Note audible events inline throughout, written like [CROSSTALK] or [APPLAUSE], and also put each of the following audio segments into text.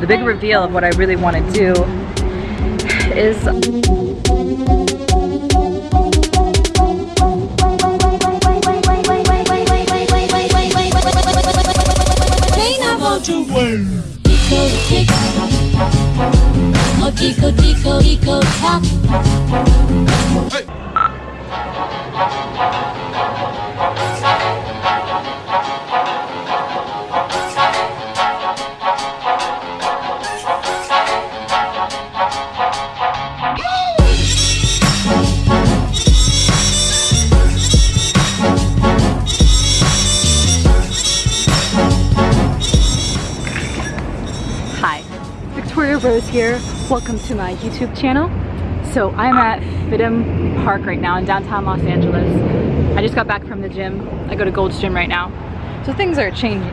the big reveal of what I really want to do is Tico, tico, tico, tock. Hi, Rose here. Welcome to my YouTube channel. So I'm at Fidham Park right now in downtown Los Angeles. I just got back from the gym. I go to Gold's Gym right now. So things are changing.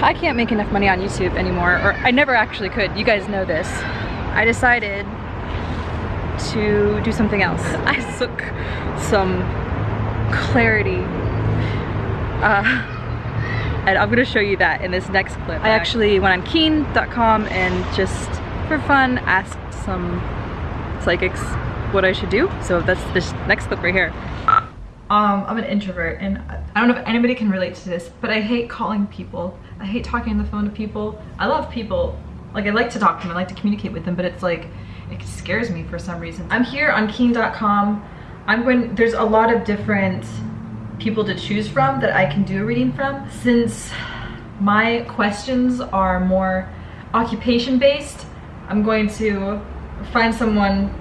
I can't make enough money on YouTube anymore, or I never actually could. You guys know this. I decided to do something else. [LAUGHS] I took some clarity uh, and I'm gonna show you that in this next clip. I actually went on keen.com and just for fun asked some psychics what I should do. So that's this next clip right here. Um, I'm an introvert and I don't know if anybody can relate to this, but I hate calling people. I hate talking on the phone to people. I love people. Like I like to talk to them, I like to communicate with them, but it's like, it scares me for some reason. I'm here on keen.com. I'm going, there's a lot of different people to choose from that I can do a reading from. Since my questions are more occupation based, I'm going to find someone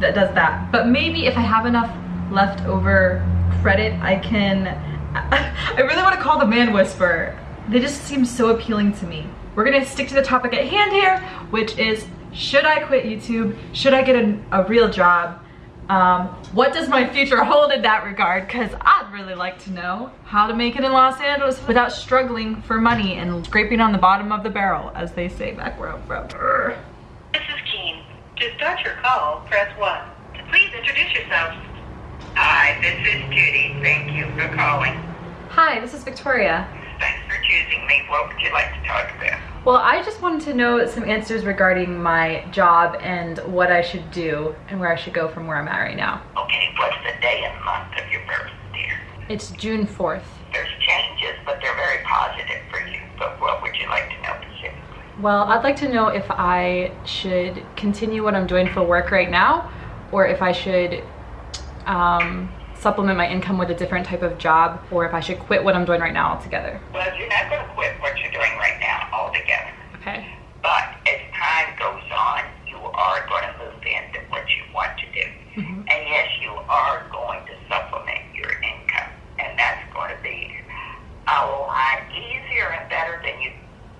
that does that. But maybe if I have enough leftover credit, I can, [LAUGHS] I really want to call the man whisperer. They just seem so appealing to me. We're gonna stick to the topic at hand here, which is should I quit YouTube? Should I get a, a real job? Um, what does my future hold in that regard? Because I'd really like to know how to make it in Los Angeles without struggling for money and scraping on the bottom of the barrel, as they say back where I'm from. Urgh. This is Keen. To start your call, press 1. Please introduce yourself. Hi, this is Judy. Thank you for calling. Hi, this is Victoria. Thanks for choosing me. What would you like to talk about? Well, I just wanted to know some answers regarding my job and what I should do and where I should go from where I'm at right now. Okay, what's the day and month of your birth, dear? It's June 4th. There's changes, but they're very positive for you. But what would you like to know specifically? Well, I'd like to know if I should continue what I'm doing for work right now or if I should um, supplement my income with a different type of job or if I should quit what I'm doing right now altogether. Well, you're not going to quit what you're doing right now altogether. Okay. But as time goes on, you are going to move into what you want to do. Mhm. And yes, you are going to supplement your income. And that's going to be a lot easier and better than you're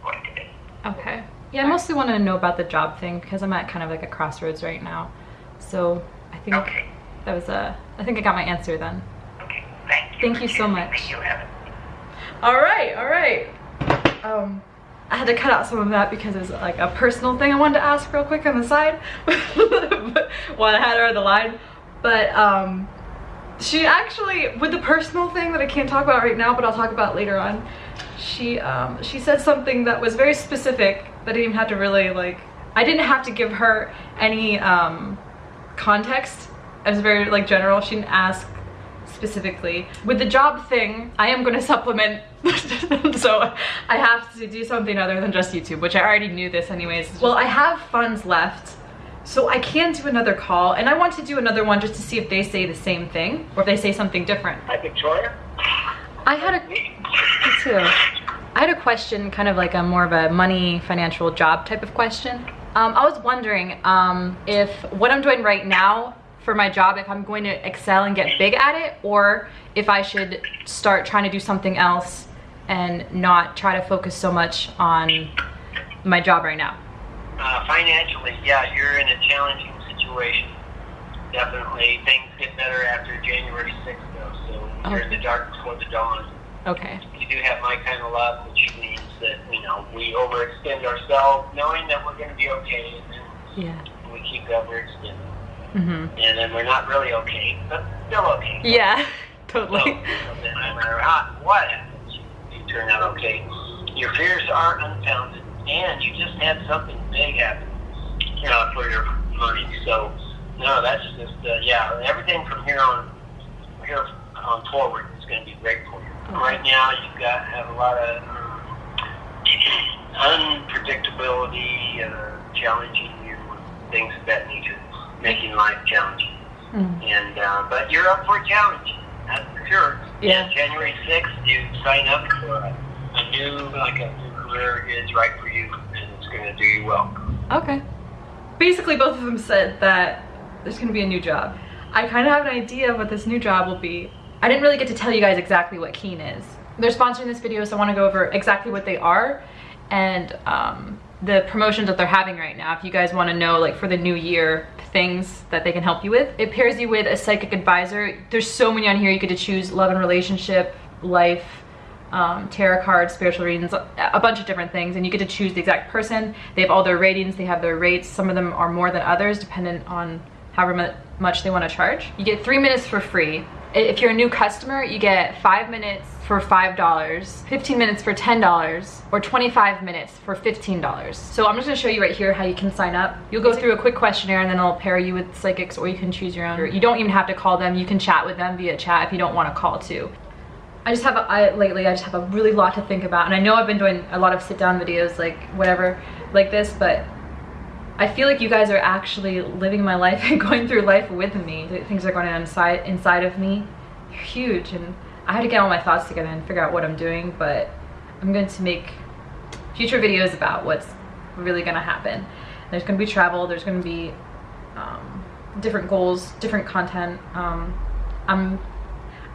going to be. Okay. Yeah, I mostly want to know about the job thing because I'm at kind of like a crossroads right now. So I think Okay. that was a, I think I got my answer then. Okay. Thank you. Thank you so much. You All right, all right. Um, I had to cut out some of that because it was like a personal thing I wanted to ask real quick on the side [LAUGHS] while I had her on the line. But um, she actually, with the personal thing that I can't talk about right now, but I'll talk about later on, she um, she said something that was very specific I didn't even have to really like, I didn't have to give her any um, context. It was very like general. She didn't ask specifically. With the job thing, I am going to supplement, [LAUGHS] so I have to do something other than just YouTube, which I already knew this anyways. Well, I have funds left, so I can do another call, and I want to do another one just to see if they say the same thing, or if they say something different. Hi, Victoria. I had a, me too. I had a question, kind of like a more of a money, financial job type of question. Um, I was wondering um, if what I'm doing right now for my job, if I'm going to excel and get big at it, or if I should start trying to do something else and not try to focus so much on my job right now. Uh, financially, yeah, you're in a challenging situation. Definitely, things get better after January 6th, though, so you're in the dark before the dawn. Okay. You do have my kind of luck, which means that, you know, we overextend ourselves knowing that we're going to be okay, and then Yeah. we keep overextending. Mhm. And then we're not really okay, but still okay. Yeah. [LAUGHS] totally. So, no matter how, what happens, you turn out okay. Your fears are unfounded, and you just had something big happen uh, for your money. So, no, that's just uh, yeah. Everything from here on here on forward is going to be great for you. Right now, you've got have a lot of um, unpredictability, uh, challenging you, things of that nature, making life challenging. And uh, but you're up for a challenge, that's for sure. Yeah. And January sixth, you sign up for a, a new like a new career is right for you, and it's going to do you well. Okay. Basically, both of them said that there's gonna be a new job. I kind of have an idea of what this new job will be. I didn't really get to tell you guys exactly what Keen is. They're sponsoring this video, so I want to go over exactly what they are and um, the promotions that they're having right now. If you guys want to know, like for the new year, things that they can help you with. It pairs you with a psychic advisor. There's so many on here. You get to choose love and relationship, life, um, tarot cards, spiritual readings, a bunch of different things, and you get to choose the exact person. They have all their ratings, they have their rates. Some of them are more than others, dependent on however much they want to charge. You get three minutes for free. If you're a new customer, you get five minutes for $5, 15 minutes for $10, or 25 minutes for $15. So I'm just gonna show you right here how you can sign up. You'll go through a quick questionnaire and then I'll pair you with psychics or you can choose your own. You don't even have to call them. You can chat with them via chat if you don't wanna call too. I just have a, I, lately I just have a really lot to think about and I know I've been doing a lot of sit down videos like whatever like this but I feel like you guys are actually living my life [LAUGHS] and going through life with me. Things are going on inside inside of me. They're huge and I had to get all my thoughts together and figure out what I'm doing but I'm going to make future videos about what's really going to happen. There's going to be travel, there's going to be um, different goals, different content. Um, I'm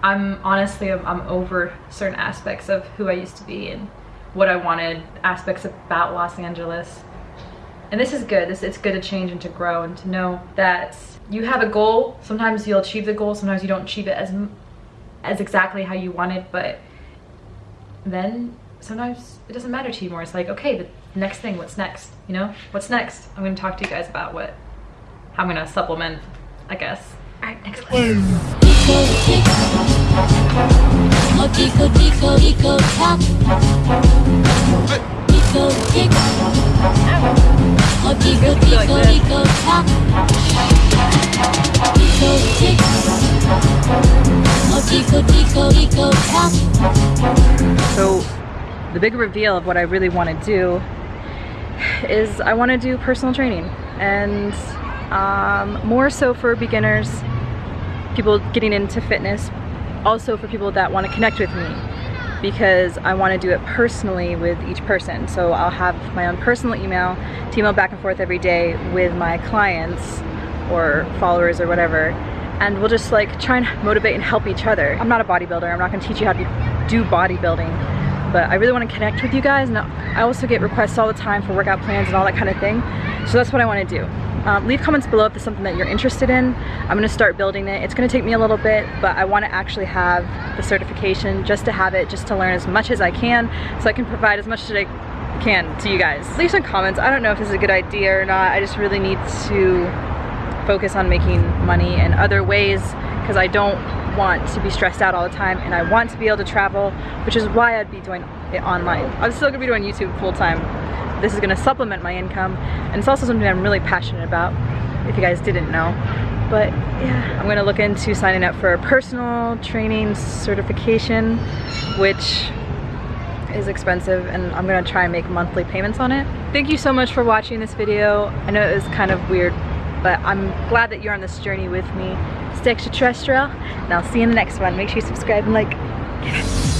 I'm honestly I'm, I'm over certain aspects of who I used to be and what I wanted, aspects about Los Angeles. And this is good. This it's good to change and to grow and to know that you have a goal. Sometimes you'll achieve the goal, sometimes you don't achieve it as as exactly how you want it. but then sometimes it doesn't matter to you more. It's like, okay, the next thing, what's next? You know? What's next? I'm going to talk to you guys about what how I'm going to supplement, I guess. All right, next one. Tico tick, tock. So the big reveal of what I really want to do is I want to do personal training and um, more so for beginners, people getting into fitness, also for people that want to connect with me because I want to do it personally with each person. So I'll have my own personal email to email back and forth every day with my clients or followers or whatever and we'll just like try and motivate and help each other. I'm not a bodybuilder, I'm not going to teach you how to do bodybuilding, but I really want to connect with you guys and I also get requests all the time for workout plans and all that kind of thing. So that's what I want to do. Um, leave comments below if there's something that you're interested in. I'm going to start building it. It's going to take me a little bit, but I want to actually have the certification just to have it, just to learn as much as I can so I can provide as much as I can to you guys. Leave some comments. I don't know if this is a good idea or not. I just really need to focus on making money in other ways because I don't want to be stressed out all the time and I want to be able to travel, which is why I'd be doing it online. I'm still gonna be doing YouTube full time. This is gonna supplement my income and it's also something I'm really passionate about, if you guys didn't know. But yeah, I'm gonna look into signing up for a personal training certification, which is expensive and I'm gonna try and make monthly payments on it. Thank you so much for watching this video. I know it was kind of weird, but I'm glad that you're on this journey with me. Stay extraterrestrial, and I'll see you in the next one. Make sure you subscribe and like.